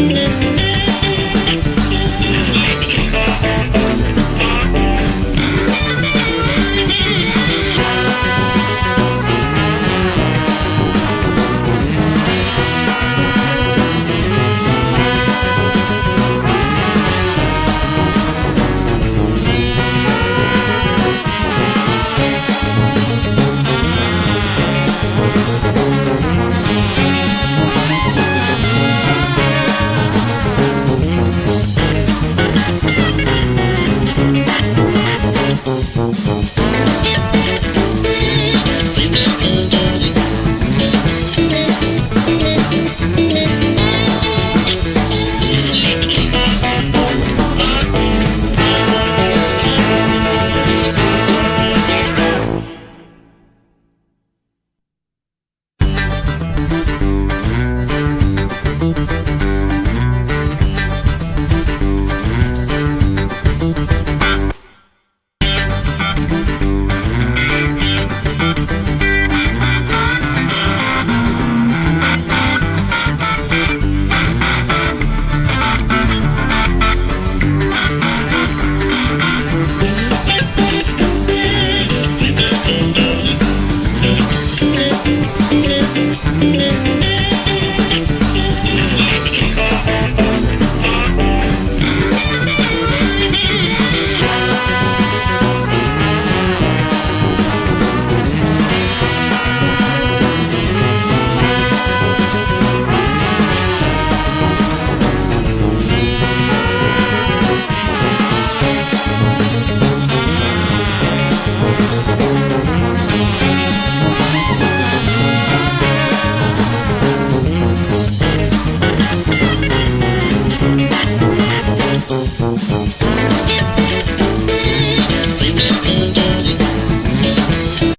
Música